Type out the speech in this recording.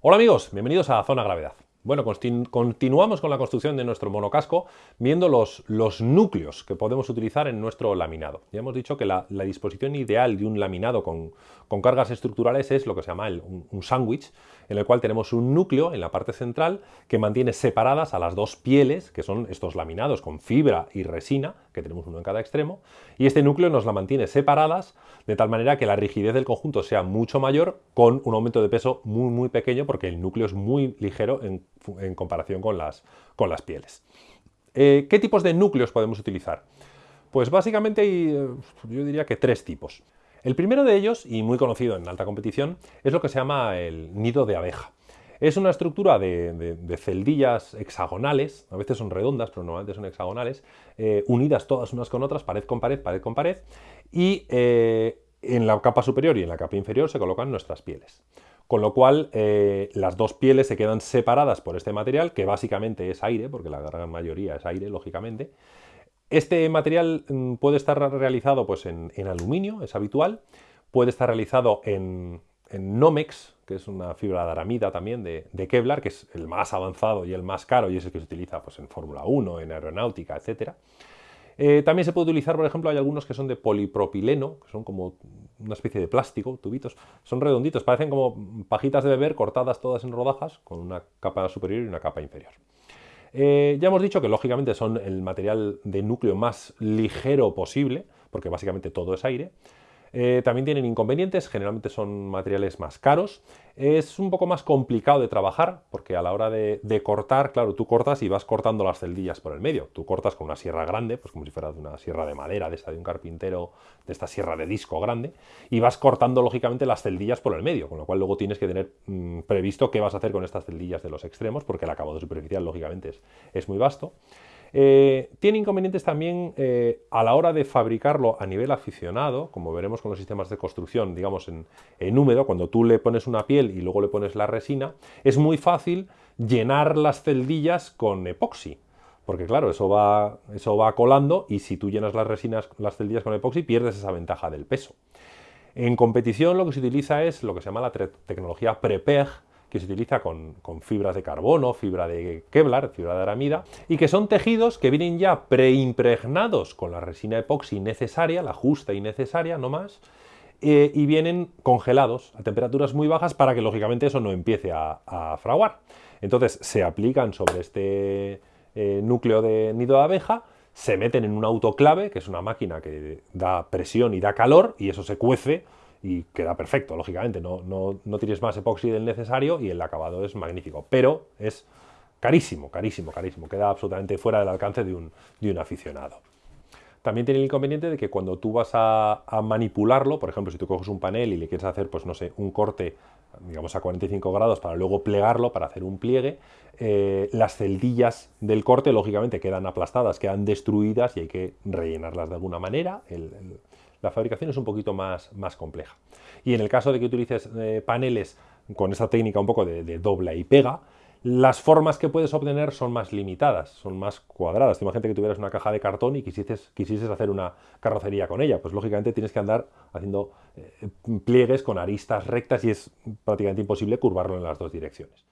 Hola amigos, bienvenidos a Zona Gravedad. Bueno, continuamos con la construcción de nuestro monocasco viendo los, los, núcleos que podemos utilizar en nuestro laminado. Ya hemos dicho que la, disposición ideal de un laminado con, cargas estructurales es lo que se llama un, sándwich, en el cual tenemos un núcleo en la parte central que mantiene separadas a las dos pieles, que son estos laminados con fibra y resina, que tenemos uno en cada extremo, y este núcleo nos la mantiene separadas de tal manera que la rigidez del conjunto sea mucho mayor con un aumento de peso muy muy pequeño porque el núcleo es muy ligero en comparación con las, con las pieles. Eh, ¿Qué tipos de núcleos podemos utilizar? Pues básicamente hay, eh, yo diría que tres tipos. El primero de ellos, y muy conocido en alta competición, es lo que se llama el nido de abeja. Es una estructura de, celdillas hexagonales, a veces son redondas, pero normalmente son hexagonales, eh, unidas todas unas con otras, pared con pared, pared con pared, y en la capa superior y en la capa inferior se colocan nuestras pieles con lo cual eh, las dos pieles se quedan separadas por este material, que básicamente es aire, porque la gran mayoría es aire, lógicamente. Este material mm, puede estar realizado pues, en, aluminio, es habitual, puede estar realizado en, Nomex, que es una fibra de aramida también de, Kevlar, que es el más avanzado y el más caro y es el que se utiliza pues, en Fórmula 1, en aeronáutica, etcétera. Eh, también se puede utilizar, por ejemplo, hay algunos que son de polipropileno, que son como una especie de plástico, tubitos, son redonditos, parecen como pajitas de beber cortadas todas en rodajas, con una capa superior y una capa inferior. Eh, ya hemos dicho que lógicamente son el material de núcleo más ligero posible, porque básicamente todo es aire, eh, también tienen inconvenientes, generalmente son materiales más caros. Es un poco más complicado de trabajar porque a la hora de, cortar, claro, tú cortas y vas cortando las celdillas por el medio. Tú cortas con una sierra grande, pues como si fuera de una sierra de madera, de esta de un carpintero, de esta sierra de disco grande, y vas cortando lógicamente las celdillas por el medio, con lo cual luego tienes que tener mm, previsto qué vas a hacer con estas celdillas de los extremos porque el acabado superficial lógicamente es muy vasto. Eh, tiene inconvenientes también eh, a la hora de fabricarlo a nivel aficionado, como veremos con los sistemas de construcción, digamos en, húmedo, cuando tú le pones una piel y luego le pones la resina, es muy fácil llenar las celdillas con epoxi. Porque claro, eso va, eso va colando y si tú llenas las resinas, las celdillas con epoxi, pierdes esa ventaja del peso. En competición lo que se utiliza es lo que se llama la tecnología PREPEG, que se utiliza con, fibras de carbono, fibra de Kevlar, fibra de aramida, y que son tejidos que vienen ya preimpregnados con la resina epoxi necesaria, la justa y necesaria, no más, eh, y vienen congelados a temperaturas muy bajas para que lógicamente eso no empiece a, fraguar. Entonces se aplican sobre este eh, núcleo de nido de abeja, se meten en un autoclave, que es una máquina que da presión y da calor, y eso se cuece y queda perfecto, lógicamente, no, no, tienes más epoxi del necesario y el acabado es magnífico, pero es carísimo, carísimo, carísimo, queda absolutamente fuera del alcance de un, de un aficionado. También tiene el inconveniente de que cuando tú vas a, manipularlo, por ejemplo, si tú coges un panel y le quieres hacer, pues no sé, un corte, digamos a 45 grados para luego plegarlo, para hacer un pliegue, eh, las celdillas del corte lógicamente quedan aplastadas, quedan destruidas y hay que rellenarlas de alguna manera. la fabricación es un poquito más, más compleja. Y en el caso de que utilices eh, paneles con esa técnica un poco de, dobla y pega, las formas que puedes obtener son más limitadas, son más cuadradas. Imagínate que tuvieras una caja de cartón y quisieses, quisieses hacer una carrocería con ella. Pues lógicamente tienes que andar haciendo eh, pliegues con aristas rectas y es prácticamente imposible curvarlo en las dos direcciones.